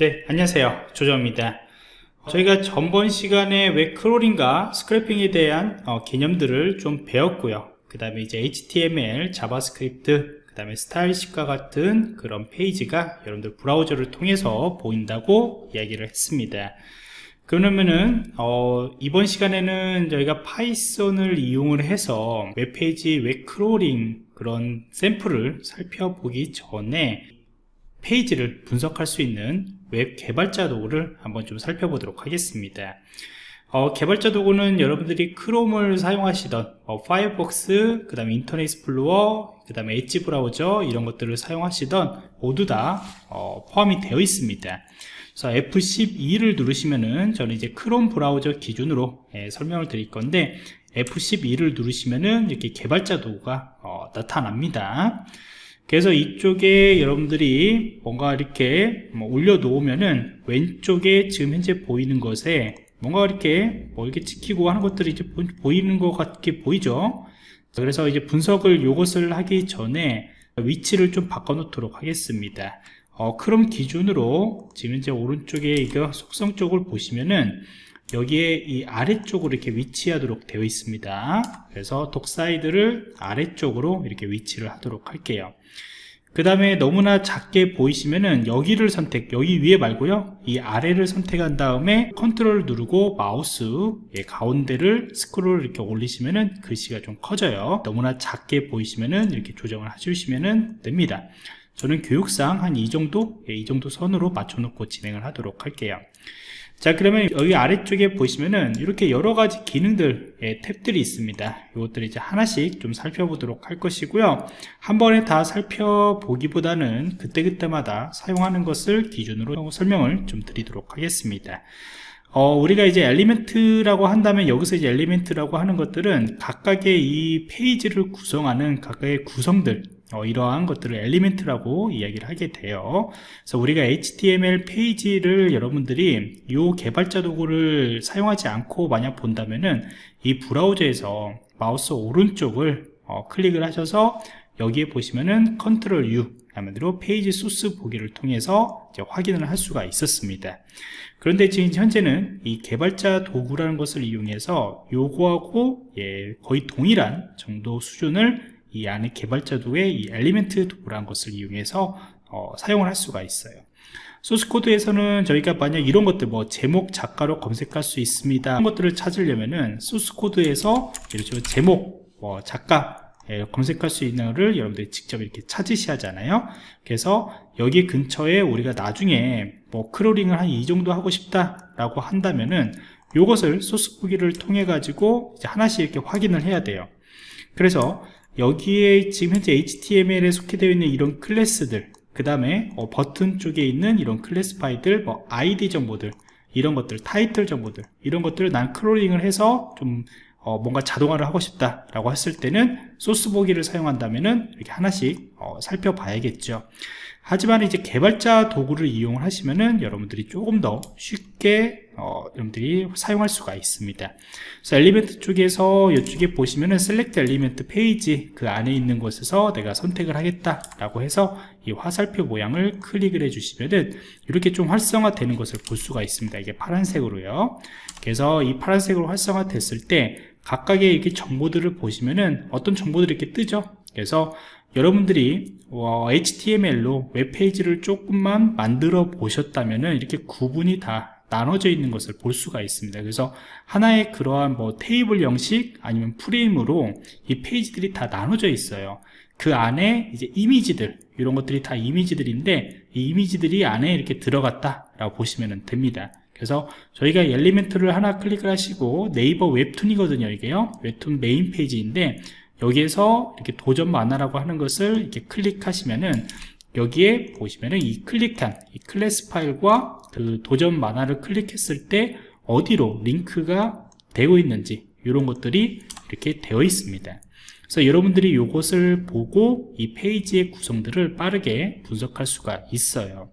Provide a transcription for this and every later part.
네 안녕하세요. 조정입니다. 저희가 전번 시간에 웹 crawling과 scraping에 대한 어, 개념들을 좀 배웠고요. 그 다음에 이제 HTML, 자바스크립트 그 다음에 style sheet와 같은 그런 페이지가 여러분들 브라우저를 통해서 보인다고 이야기를 했습니다. 그러면은 어, 이번 시간에는 저희가 파이썬을 이용을 해서 웹페이지 웹 crawling 그런 샘플을 살펴보기 전에 페이지를 분석할 수 있는 웹 개발자 도구를 한번 좀 살펴보도록 하겠습니다. 어, 개발자 도구는 여러분들이 크롬을 사용하시던 어, 파이어폭스, 그 다음에 인터넷 익스플로어, 그 다음에 엣지 브라우저 이런 것들을 사용하시던 모두 다 어, 포함이 되어 있습니다. 그래서 F12를 누르시면은 저는 이제 크롬 브라우저 기준으로 예, 설명을 드릴 건데 F12를 누르시면은 이렇게 개발자 도구가 어, 나타납니다 그래서 이쪽에 여러분들이 뭔가 이렇게 뭐 올려놓으면은 왼쪽에 지금 현재 보이는 것에 뭔가 이렇게 뭐 이렇게 찍히고 하는 것들이 이제 보이는 것 같게 보이죠? 그래서 이제 분석을 이것을 하기 전에 위치를 좀 바꿔 놓도록 하겠습니다. 어, 크롬 기준으로 지금 이제 오른쪽에 이거 속성 쪽을 보시면은 여기에 이 아래쪽으로 이렇게 위치하도록 되어 있습니다. 그래서 dock side를 아래쪽으로 이렇게 위치를 하도록 할게요. 그 다음에 너무나 작게 보이시면은 여기를 선택 여기 위에 말고요. 이 아래를 선택한 다음에 컨트롤 누르고 마우스 예, 가운데를 스크롤 이렇게 올리시면은 글씨가 좀 커져요. 너무나 작게 보이시면은 이렇게 조정을 해주시면 됩니다 저는 교육상 한 이 정도 예, 이 정도 선으로 맞춰 놓고 진행을 하도록 할게요. 자 그러면 여기 아래쪽에 보시면은 이렇게 여러가지 기능들 의 탭들이 있습니다. 이것들 이제 하나씩 좀 살펴보도록 할 것이고요. 한 번에 다 살펴보기보다는 그때그때마다 사용하는 것을 기준으로 설명을 좀 드리도록 하겠습니다. 어, 우리가 이제 엘리멘트라고 한다면 여기서 이제 엘리멘트라고 하는 것들은 각각의 이 페이지를 구성하는 각각의 구성들 어, 이러한 것들을 엘리멘트라고 이야기를 하게 돼요. 그래서 우리가 HTML 페이지를 여러분들이 이 개발자 도구를 사용하지 않고 만약 본다면은 이 브라우저에서 마우스 오른쪽을 어, 클릭을 하셔서 여기에 보시면은 control U 한마디로 페이지 소스 보기를 통해서 확인을 할 수가 있었습니다. 그런데 지금 현재는 이 개발자 도구라는 것을 이용해서 요거하고 예, 거의 동일한 정도 수준을 이 안에 개발자 도구의 이 element 도구라는 것을 이용해서 어, 사용을 할 수가 있어요. 소스코드에서는 저희가 만약 이런 것들 뭐 제목 작가로 검색할 수 있습니다. 이런 것들을 찾으려면은 소스코드에서 제목 뭐 작가 예, 검색할 수 있는 것을 여러분들이 직접 이렇게 찾으셔야 하잖아요. 그래서 여기 근처에 우리가 나중에 뭐 crawling을 한 이 정도 하고 싶다 라고 한다면은 이것을 소스 보기를 통해 가지고 하나씩 이렇게 확인을 해야 돼요. 그래서 여기에 지금 현재 HTML에 속해되어 있는 이런 클래스들 그 다음에 어, 버튼 쪽에 있는 이런 클래스 파일들 뭐 ID 정보들 이런 것들 타이틀 정보들 이런 것들을 난 crawling을 해서 좀 어, 뭔가 자동화를 하고 싶다 라고 했을 때는 소스 보기를 사용한다면은 이렇게 하나씩 어, 살펴봐야겠죠 하지만 이제 개발자 도구를 이용을 하시면은 여러분들이 조금 더 쉽게 어, 여러분들이 사용할 수가 있습니다. 그래서 element 쪽에서 이쪽에 보시면은 select element 페이지 그 안에 있는 곳에서 내가 선택을 하겠다 라고 해서 이 화살표 모양을 클릭을 해 주시면은 이렇게 좀 활성화 되는 것을 볼 수가 있습니다. 이게 파란색으로요. 그래서 이 파란색으로 활성화 됐을 때 각각의 이렇게 정보들을 보시면은 어떤 정보들이 이렇게 뜨죠? 그래서 여러분들이 어, HTML로 웹페이지를 조금만 만들어 보셨다면 이렇게 구분이 다 나눠져 있는 것을 볼 수가 있습니다. 그래서 하나의 그러한 뭐 테이블 형식 아니면 프레임으로 이 페이지들이 다 나눠져 있어요. 그 안에 이제 이미지들 이런 것들이 다 이미지들인데 이 이미지들이 안에 이렇게 들어갔다 라고 보시면 됩니다. 그래서 저희가 element를 하나 클릭을 하시고 네이버 웹툰이거든요 이게요. 웹툰 메인 페이지인데 여기에서 이렇게 도전 만화라고 하는 것을 이렇게 클릭하시면은 여기에 보시면은 이 클릭한 이 클래스 파일과 그 도전 만화를 클릭했을 때 어디로 링크가 되고 있는지 이런 것들이 이렇게 되어 있습니다. 그래서 여러분들이 이것을 보고 이 페이지의 구성들을 빠르게 분석할 수가 있어요.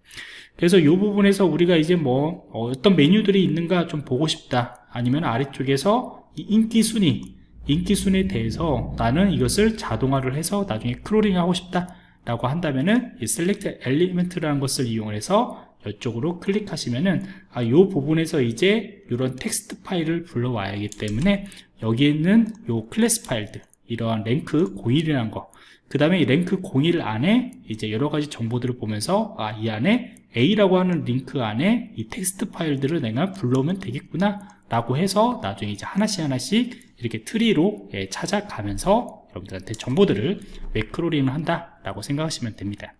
그래서 이 부분에서 우리가 이제 뭐 어떤 메뉴들이 있는가 좀 보고 싶다 아니면 아래쪽에서 인기 순위 인기 순위에 대해서 나는 이것을 자동화를 해서 나중에 crawling 하고 싶다 라고 한다면은 이 select element라는 것을 이용해서 이쪽으로 클릭하시면은 아, 요 부분에서 이제 이런 텍스트 파일을 불러와야 하기 때문에 여기에 있는 요 클래스 파일들 이러한 rank 01이라는 거. 그 다음에 이 rank 01 안에 이제 여러 가지 정보들을 보면서 아, 이 안에 A라고 하는 링크 안에 이 텍스트 파일들을 내가 불러오면 되겠구나 라고 해서 나중에 이제 하나씩 하나씩 이렇게 트리로 예, 찾아가면서 여러분들한테 정보들을 crawling을 한다 라고 생각하시면 됩니다.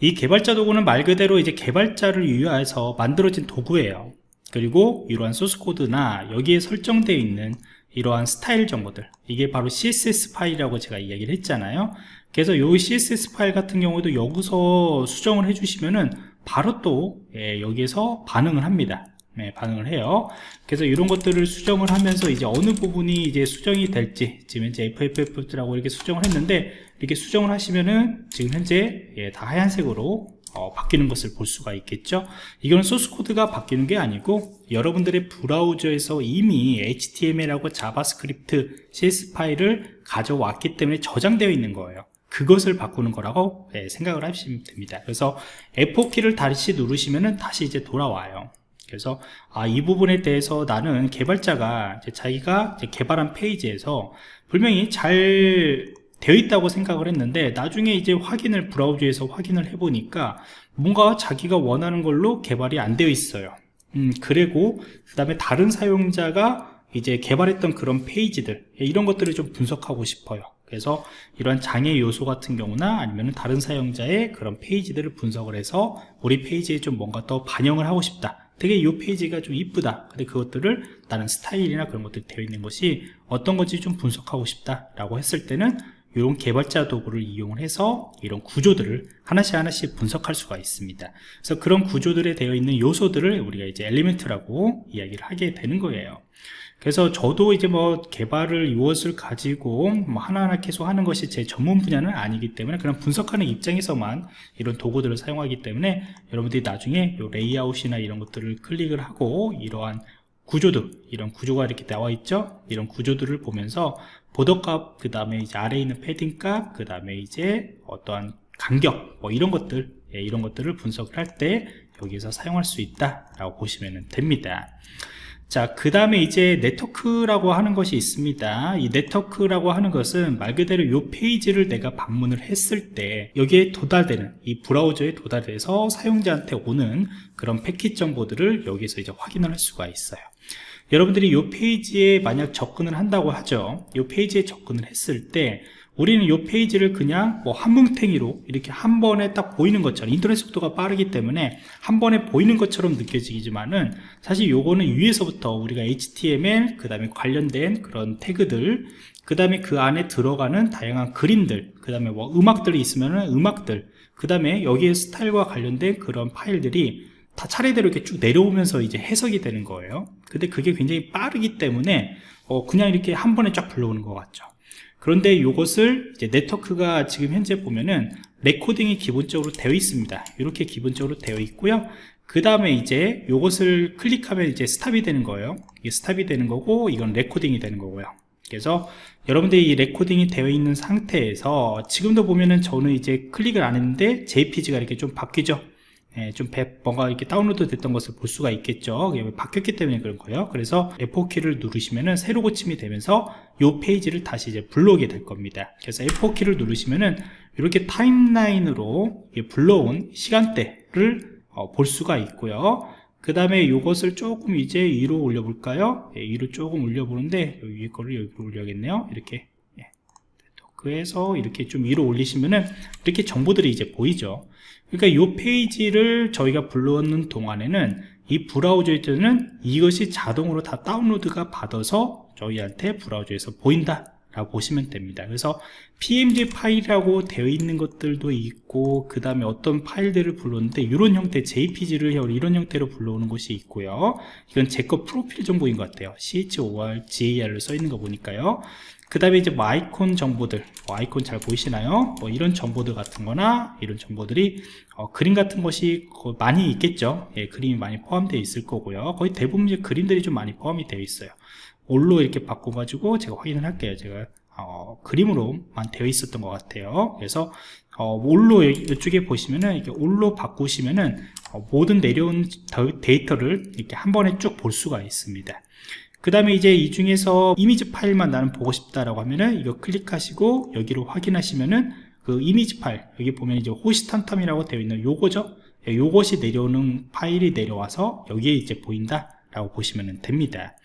이 개발자 도구는 말 그대로 이제 개발자를 위하여서 만들어진 도구예요. 그리고 이러한 소스 코드나 여기에 설정되어 있는 이러한 스타일 정보들. 이게 바로 CSS 파일이라고 제가 이야기를 했잖아요. 그래서 이 CSS 파일 같은 경우도 여기서 수정을 해주시면은 바로 또 예, 여기에서 반응을 합니다. 네, 반응을 해요. 그래서 이런 것들을 수정을 하면서 이제 어느 부분이 이제 수정이 될지 지금 현재 FFF라고 이렇게 수정을 했는데 이렇게 수정을 하시면은 지금 현재 예, 다 하얀색으로 어, 바뀌는 것을 볼 수가 있겠죠. 이거는 소스 코드가 바뀌는 게 아니고 여러분들의 브라우저에서 이미 HTML하고 자바스크립트 CSS 파일을 가져왔기 때문에 저장되어 있는 거예요. 그것을 바꾸는 거라고 네, 생각을 하시면 됩니다. 그래서 F4키를 다시 누르시면은 다시 이제 돌아와요. 그래서 아, 이 부분에 대해서 나는 개발자가 자기가 개발한 페이지에서 분명히 잘 되어 있다고 생각을 했는데 나중에 이제 확인을 브라우저에서 확인을 해보니까 뭔가 자기가 원하는 걸로 개발이 안 되어 있어요. 음, 그리고 그 다음에 다른 사용자가 이제 개발했던 그런 페이지들 이런 것들을 좀 분석하고 싶어요. 그래서 이런 장애 요소 같은 경우나 아니면 다른 사용자의 그런 페이지들을 분석을 해서 우리 페이지에 좀 뭔가 더 반영을 하고 싶다. 되게 이 페이지가 좀 이쁘다. 근데 그것들을 나는 스타일이나 그런 것들이 되어 있는 것이 어떤 건지 좀 분석하고 싶다 라고 했을 때는 이런 개발자 도구를 이용을 해서 이런 구조들을 하나씩 하나씩 분석할 수가 있습니다. 그래서 그런 구조들에 되어 있는 요소들을 우리가 이제 element라고 이야기를 하게 되는 거예요. 그래서 저도 이제 뭐 개발을 이것을 가지고 뭐 하나하나 계속 하는 것이 제 전문 분야는 아니기 때문에 그냥 분석하는 입장에서만 이런 도구들을 사용하기 때문에 여러분들이 나중에 요 레이아웃이나 이런 것들을 클릭을 하고 이러한 구조들 이런 구조가 이렇게 나와 있죠? 이런 구조들을 보면서 보더값 그 다음에 이제 아래에 있는 패딩 값 그 다음에 이제 어떠한 간격 뭐 이런 것들 예, 이런 것들을 분석을 할 때 여기서 사용할 수 있다 라고 보시면 됩니다 자, 그 다음에 이제 네트워크라고 하는 것이 있습니다. 이 네트워크라고 하는 것은 말 그대로 이 페이지를 내가 방문을 했을 때 여기에 도달되는 이 브라우저에 도달돼서 사용자한테 오는 그런 패킷 정보들을 여기서 이제 확인을 할 수가 있어요. 여러분들이 이 페이지에 만약 접근을 한다고 하죠. 이 페이지에 접근을 했을 때 우리는 이 페이지를 그냥 뭐 한 뭉탱이로 이렇게 한 번에 딱 보이는 것처럼 인터넷 속도가 빠르기 때문에 한 번에 보이는 것처럼 느껴지지만은 사실 요거는 위에서부터 우리가 HTML 그 다음에 관련된 그런 태그들 그 다음에 그 안에 들어가는 다양한 그림들 그 다음에 뭐 음악들이 있으면은 음악들 그 다음에 여기에 스타일과 관련된 그런 파일들이 다 차례대로 이렇게 쭉 내려오면서 이제 해석이 되는 거예요. 근데 그게 굉장히 빠르기 때문에 어 그냥 이렇게 한 번에 쫙 불러오는 것 같죠 그런데 이것을 네트워크가 지금 현재 보면은 recording이 기본적으로 되어 있습니다. 이렇게 기본적으로 되어 있고요. 그 다음에 이제 이것을 클릭하면 이제 stop이 되는 거예요. 이게 stop이 되는 거고 이건 recording이 되는 거고요. 그래서 여러분들이 이 recording이 되어 있는 상태에서 지금도 보면은 저는 이제 클릭을 안 했는데 JPG가 이렇게 좀 바뀌죠. 예, 좀 뭔가 이렇게 다운로드 됐던 것을 볼 수가 있겠죠. 바뀌었기 때문에 그런 거예요. 그래서 F4키를 누르시면은 새로 고침이 되면서 이 페이지를 다시 이제 불러오게 될 겁니다. 그래서 F4키를 누르시면은 이렇게 타임라인으로 불러온 시간대를 어, 볼 수가 있고요. 그 다음에 이것을 조금 이제 위로 올려 볼까요? 예, 위로 조금 올려 보는데 여기 위에 거를 여기로 올려야겠네요. 이렇게. 예. 그래서 이렇게 좀 위로 올리시면은 이렇게 정보들이 이제 보이죠 그러니까 이 페이지를 저희가 불러오는 동안에는 이 브라우저에서는 이것이 자동으로 다 다운로드가 받아서 저희한테 브라우저에서 보인다 라고 보시면 됩니다. 그래서 pmg 파일이라고 되어 있는 것들도 있고 그 다음에 어떤 파일들을 불렀는데 이런 형태 jpg를 이런 형태로 불러오는 것이 있고요. 이건 제 거 프로필 정보인 것 같아요. chor gar을 써 있는 거 보니까요 그 다음에 이제 뭐 아이콘 정보들 뭐 아이콘 잘 보이시나요? 뭐 이런 정보들 같은 거나 이런 정보들이 어, 그림 같은 것이 많이 있겠죠. 예, 그림이 많이 포함되어 있을 거고요. 거의 대부분 이제 그림들이 좀 많이 포함이 되어 있어요. 올로 이렇게 바꿔가지고 제가 확인을 할게요. 제가 어, 그림으로만 되어 있었던 것 같아요. 그래서 어, 올로 이쪽에 보시면은 이렇게 올로 바꾸시면은 어, 모든 내려온 데이터를 이렇게 한 번에 쭉 볼 수가 있습니다 그 다음에 이제 이 중에서 이미지 파일만 나는 보고 싶다라고 하면은 이거 클릭하시고 여기로 확인하시면은 그 이미지 파일 여기 보면 이제 호시탐탐이라고 되어 있는 요거죠? 예, 요것이 내려오는 파일이 내려와서 여기에 이제 보인다 라고 보시면 됩니다.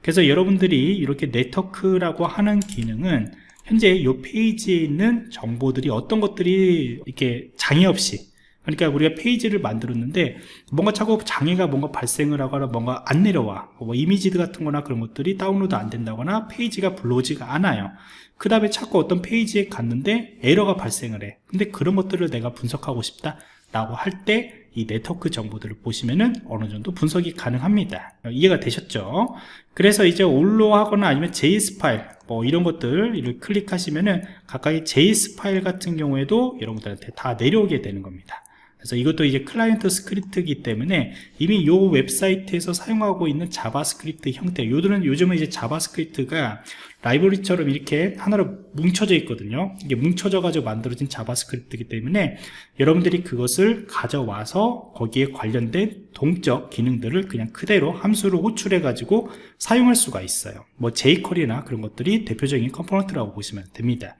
그래서 여러분들이 이렇게 네트워크라고 하는 기능은 현재 이 페이지에 있는 정보들이 어떤 것들이 이렇게 장애 없이 그러니까 우리가 페이지를 만들었는데 뭔가 자꾸 장애가 뭔가 발생을 하거나 뭔가 안 내려와. 뭐 이미지들 같은 거나 그런 것들이 다운로드 안 된다거나 페이지가 불러오지가 않아요. 그 다음에 자꾸 어떤 페이지에 갔는데 에러가 발생을 해. 근데 그런 것들을 내가 분석하고 싶다 라고 할 때 이 네트워크 정보들을 보시면은 어느 정도 분석이 가능합니다. 이해가 되셨죠? 그래서 이제 all로 하거나 아니면 JS 파일 뭐 이런 것들을 클릭하시면은 각각의 JS 파일 같은 경우에도 여러분들한테 다 내려오게 되는 겁니다 그래서 이것도 이제 클라이언트 스크립트이기 때문에 이미 이 웹사이트에서 사용하고 있는 자바스크립트 형태 요들은 요즘은 이제 자바스크립트가 라이브러리처럼 이렇게 하나로 뭉쳐져 있거든요. 이게 뭉쳐져 가지고 만들어진 자바스크립트이기 때문에 여러분들이 그것을 가져와서 거기에 관련된 동적 기능들을 그냥 그대로 함수로 호출해 가지고 사용할 수가 있어요. 뭐 jQuery나 그런 것들이 대표적인 component라고 보시면 됩니다.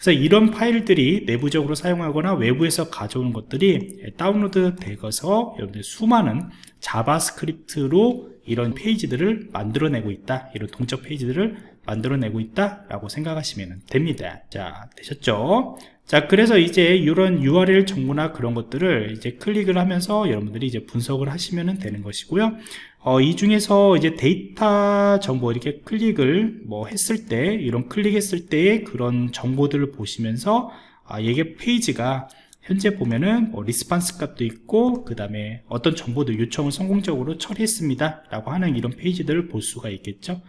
그래서 이런 파일들이 내부적으로 사용하거나 외부에서 가져오는 것들이 다운로드 되어서 여러분들 수많은 자바스크립트로 이런 페이지들을 만들어내고 있다. 이런 동적 페이지들을 만들어내고 있다 라고 생각하시면 됩니다. 자 되셨죠? 자 그래서 이제 이런 URL 정보나 그런 것들을 이제 클릭을 하면서 여러분들이 이제 분석을 하시면 되는 것이고요. 어, 이 중에서 이제 데이터 정보 이렇게 클릭을 뭐 했을 때 이런 클릭했을 때의 그런 정보들을 보시면서 아, 이게 페이지가 현재 보면은 뭐 response 값도 있고 그 다음에 어떤 정보도 요청을 성공적으로 처리했습니다 라고 하는 이런 페이지들을 볼 수가 있겠죠.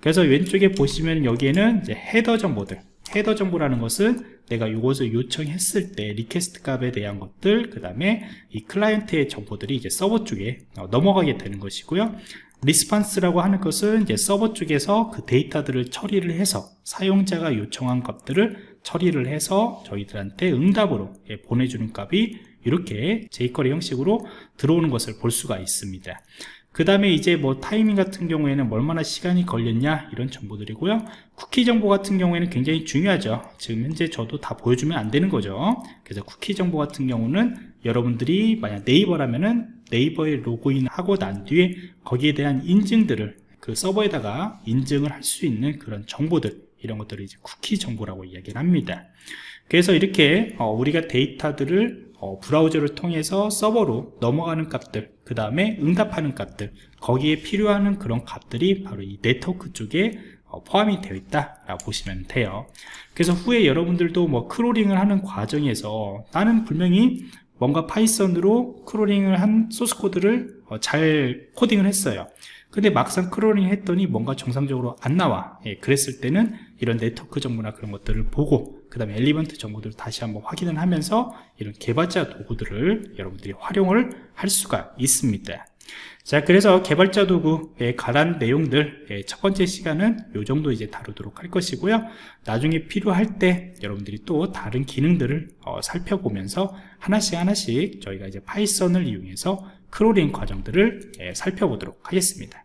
그래서 왼쪽에 보시면 여기에는 이제 header 정보들. header 정보라는 것은 내가 이것을 요청했을 때 request 값에 대한 것들 그 다음에 이 클라이언트의 정보들이 이제 서버 쪽에 어, 넘어가게 되는 것이고요. response라고 하는 것은 이제 서버 쪽에서 그 데이터들을 처리를 해서 사용자가 요청한 값들을 처리를 해서 저희들한테 응답으로 예, 보내주는 값이 이렇게 jQuery 형식으로 들어오는 것을 볼 수가 있습니다. 그 다음에 이제 뭐 타이밍 같은 경우에는 얼마나 시간이 걸렸냐 이런 정보들이고요. 쿠키 정보 같은 경우에는 굉장히 중요하죠. 지금 현재 저도 다 보여주면 안 되는 거죠. 그래서 쿠키 정보 같은 경우는 여러분들이 만약 네이버라면은 네이버에 로그인 하고 난 뒤에 거기에 대한 인증들을 그 서버에다가 인증을 할 수 있는 그런 정보들 이런 것들을 이제 쿠키 정보라고 이야기를 합니다. 그래서 이렇게 어, 우리가 데이터들을 어, 브라우저를 통해서 서버로 넘어가는 값들 그 다음에 응답하는 값들 거기에 필요한 그런 값들이 바로 이 네트워크 쪽에 어, 포함이 되어 있다 라고 보시면 돼요. 그래서 후에 여러분들도 뭐 crawling을 하는 과정에서 나는 분명히 뭔가 파이썬으로 crawling을 한 소스 코드를 어, 잘 코딩을 했어요. 근데 막상 crawling 했더니 뭔가 정상적으로 안 나와. 예, 그랬을 때는 이런 네트워크 정보나 그런 것들을 보고 그 다음에 element 정보들을 다시 한번 확인을 하면서 이런 개발자 도구들을 여러분들이 활용을 할 수가 있습니다. 자 그래서 개발자 도구에 관한 내용들 예, 첫 번째 시간은 이 정도 이제 다루도록 할 것이고요. 나중에 필요할 때 여러분들이 또 다른 기능들을 어, 살펴보면서 하나씩 하나씩 저희가 이제 파이썬을 이용해서 crawling 과정들을 예, 살펴보도록 하겠습니다